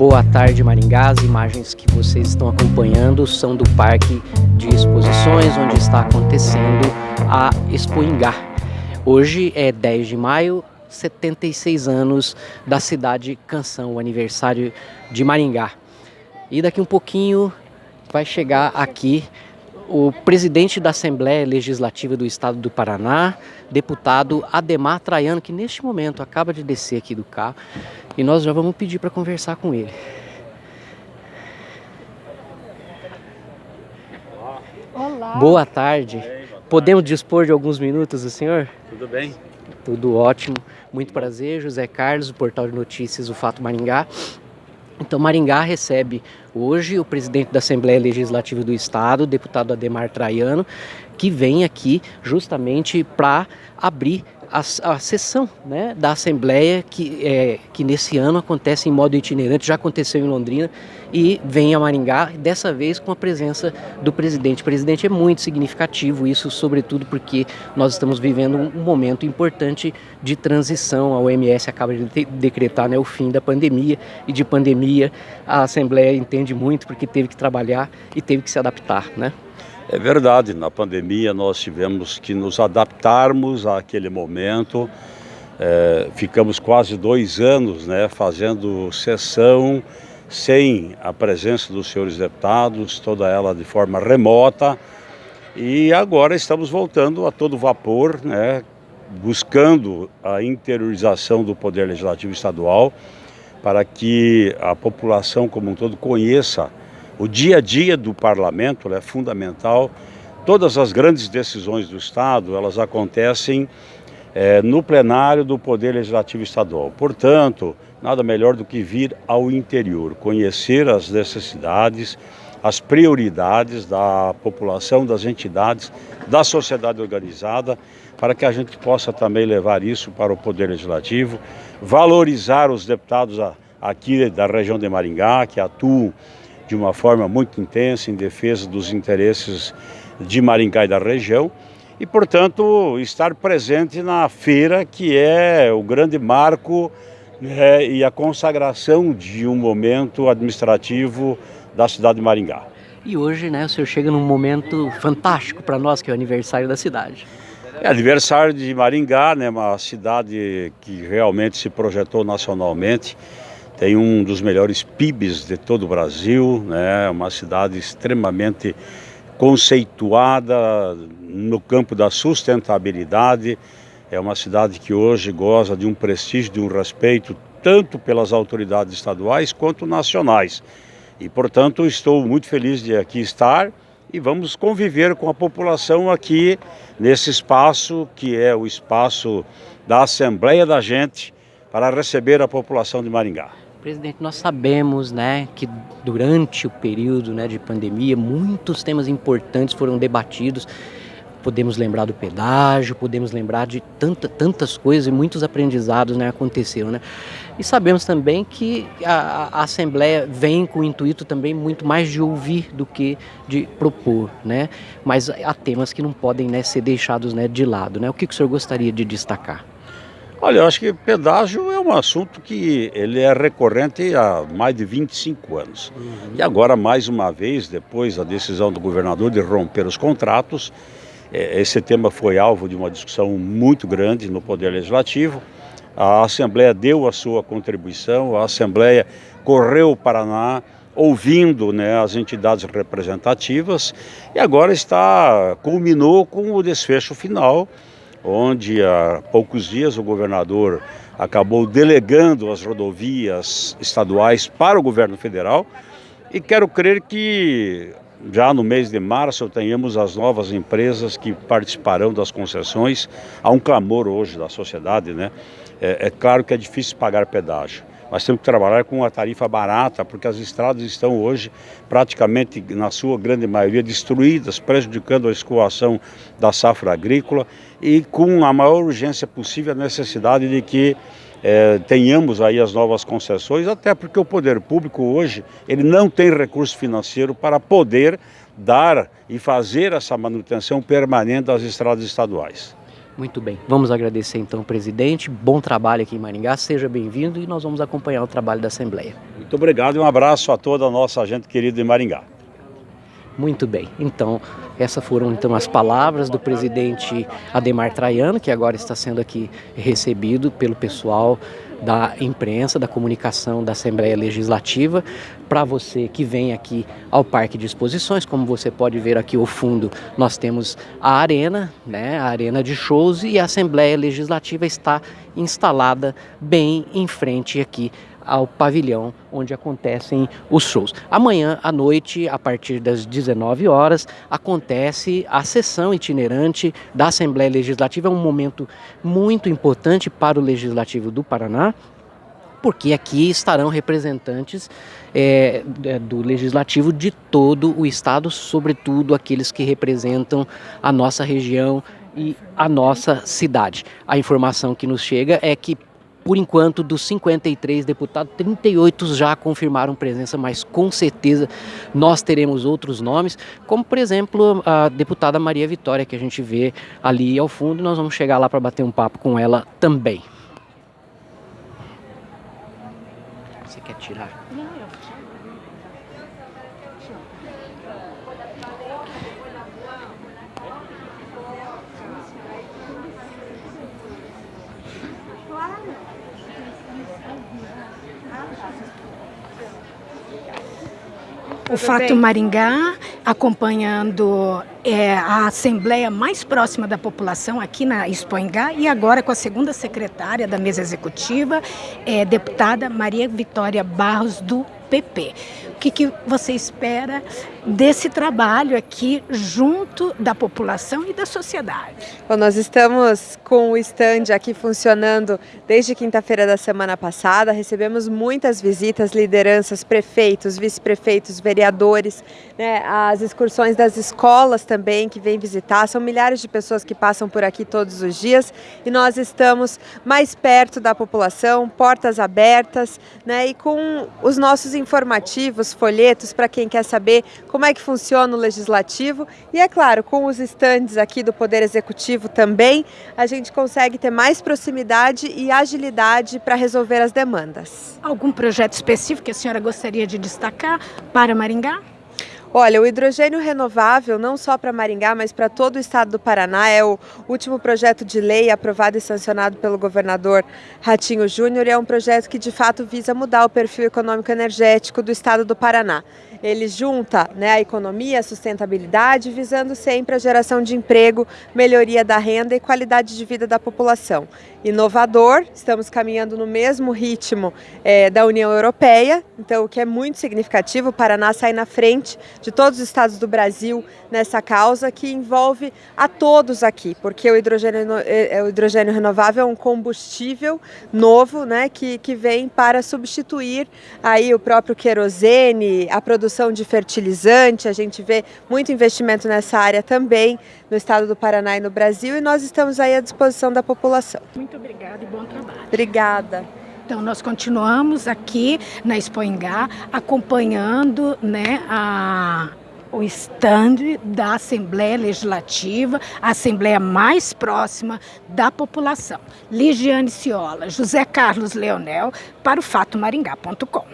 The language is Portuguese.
Boa tarde Maringá, as imagens que vocês estão acompanhando são do Parque de Exposições, onde está acontecendo a Expo Ingá. Hoje é 10 de maio, 76 anos da cidade Canção, o aniversário de Maringá. E daqui um pouquinho vai chegar aqui o presidente da Assembleia Legislativa do Estado do Paraná, deputado Ademar Traiano, que neste momento acaba de descer aqui do carro, e nós já vamos pedir para conversar com ele. Olá. Boa tarde. Podemos dispor de alguns minutos do senhor? Tudo bem? Tudo ótimo. Muito prazer, José Carlos, do portal de notícias O Fato Maringá. Então, Maringá recebe hoje o presidente da Assembleia Legislativa do Estado, deputado Ademar Traiano, que vem aqui justamente para abrir a, a sessão né, da Assembleia, que, é, que nesse ano acontece em modo itinerante, já aconteceu em Londrina, e vem a Maringá, dessa vez com a presença do presidente. O presidente é muito significativo, isso sobretudo porque nós estamos vivendo um momento importante de transição. A OMS acaba de decretar né, o fim da pandemia, e de pandemia a Assembleia entende muito porque teve que trabalhar e teve que se adaptar. Né? É verdade, na pandemia nós tivemos que nos adaptarmos àquele momento. É, ficamos quase dois anos né, fazendo sessão sem a presença dos senhores deputados, toda ela de forma remota. E agora estamos voltando a todo vapor, né, buscando a interiorização do Poder Legislativo Estadual para que a população como um todo conheça o dia a dia do parlamento é fundamental. Todas as grandes decisões do Estado, elas acontecem é, no plenário do Poder Legislativo Estadual. Portanto, nada melhor do que vir ao interior, conhecer as necessidades, as prioridades da população, das entidades, da sociedade organizada, para que a gente possa também levar isso para o Poder Legislativo, valorizar os deputados aqui da região de Maringá, que atuam de uma forma muito intensa em defesa dos interesses de Maringá e da região e, portanto, estar presente na feira que é o grande marco né, e a consagração de um momento administrativo da cidade de Maringá. E hoje, né, o senhor chega num momento fantástico para nós, que é o aniversário da cidade. É aniversário de Maringá, né, uma cidade que realmente se projetou nacionalmente tem um dos melhores PIBs de todo o Brasil, né? uma cidade extremamente conceituada no campo da sustentabilidade. É uma cidade que hoje goza de um prestígio, de um respeito, tanto pelas autoridades estaduais quanto nacionais. E, portanto, estou muito feliz de aqui estar e vamos conviver com a população aqui nesse espaço que é o espaço da Assembleia da Gente para receber a população de Maringá. Presidente, nós sabemos né, que durante o período né, de pandemia muitos temas importantes foram debatidos. Podemos lembrar do pedágio, podemos lembrar de tanta, tantas coisas e muitos aprendizados né, aconteceram. Né? E sabemos também que a, a, Assembleia vem com o intuito também muito mais de ouvir do que de propor. Né? Mas há temas que não podem né, ser deixados né, de lado. Né? O que, que o senhor gostaria de destacar? Olha, eu acho que pedágio é um assunto que ele é recorrente há mais de 25 anos. Uhum. E agora, mais uma vez, depois da decisão do governador de romper os contratos, é, esse tema foi alvo de uma discussão muito grande no Poder Legislativo. A Assembleia deu a sua contribuição, a Assembleia correu o Paraná, ouvindo né, as entidades representativas e agora está culminou com o desfecho final onde há poucos dias o governador acabou delegando as rodovias estaduais para o governo federal e quero crer que já no mês de março tenhamos as novas empresas que participarão das concessões. Há um clamor hoje da sociedade, né? É, é claro que é difícil pagar pedágio. Nós temos que trabalhar com uma tarifa barata, porque as estradas estão hoje praticamente, na sua grande maioria, destruídas, prejudicando a escoação da safra agrícola e com a maior urgência possível a necessidade de que é, tenhamos aí as novas concessões, até porque o poder público hoje ele não tem recurso financeiro para poder dar e fazer essa manutenção permanente das estradas estaduais. Muito bem, vamos agradecer então, presidente. Bom trabalho aqui em Maringá, seja bem-vindo e nós vamos acompanhar o trabalho da Assembleia. Muito obrigado e um abraço a toda a nossa gente querida de Maringá. Muito bem, então essas foram então as palavras do presidente Ademar Traiano, que agora está sendo aqui recebido pelo pessoal da imprensa, da comunicação da Assembleia Legislativa. Para você que vem aqui ao Parque de Exposições, como você pode ver aqui ao fundo, nós temos a arena, né, a arena de shows e a Assembleia Legislativa está instalada bem em frente aqui ao pavilhão onde acontecem os shows. Amanhã à noite, a partir das 19 horas, acontece a sessão itinerante da Assembleia Legislativa. É um momento muito importante para o Legislativo do Paraná, porque aqui estarão representantes é, do legislativo de todo o estado, sobretudo aqueles que representam a nossa região e a nossa cidade. A informação que nos chega é que por enquanto, dos 53 deputados, 38 já confirmaram presença, mas com certeza nós teremos outros nomes, como por exemplo a deputada Maria Vitória, que a gente vê ali ao fundo, nós vamos chegar lá para bater um papo com ela também. Você quer tirar? O Fato Maringá, acompanhando é, a assembleia mais próxima da população aqui na Expoingá e agora com a segunda secretária da mesa executiva, é, deputada Maria Vitória Barros do PP. O que, que você espera desse trabalho aqui junto da população e da sociedade? Bom, nós estamos com o stand aqui funcionando desde quinta-feira da semana passada. Recebemos muitas visitas, lideranças, prefeitos, vice-prefeitos, vereadores, né, as excursões das escolas também que vêm visitar. São milhares de pessoas que passam por aqui todos os dias e nós estamos mais perto da população, portas abertas, né, e com os nossos informativos, folhetos, para quem quer saber como é que funciona o Legislativo e, é claro, com os estandes aqui do Poder Executivo também, a gente consegue ter mais proximidade e agilidade para resolver as demandas. Algum projeto específico que a senhora gostaria de destacar para Maringá? Olha, o hidrogênio renovável, não só para Maringá, mas para todo o estado do Paraná, é o último projeto de lei aprovado e sancionado pelo governador Ratinho Júnior é um projeto que de fato visa mudar o perfil econômico energético do estado do Paraná. Ele junta né, a economia, a sustentabilidade, visando sempre a geração de emprego, melhoria da renda e qualidade de vida da população. Inovador, estamos caminhando no mesmo ritmo é, da União Europeia, então o que é muito significativo, o Paraná sai na frente de todos os estados do Brasil nessa causa que envolve a todos aqui, porque o hidrogênio, é, é, o hidrogênio renovável é um combustível novo né, que, que vem para substituir aí o próprio querosene, a produção de fertilizante, a gente vê muito investimento nessa área também no estado do Paraná e no Brasil e nós estamos aí à disposição da população. Muito obrigada e bom trabalho. Obrigada. Então, nós continuamos aqui na Expoingá acompanhando né, a, o estande da Assembleia Legislativa, a Assembleia mais próxima da população. Ligiane Ciola, José Carlos Leonel, para o fatomaringá.com.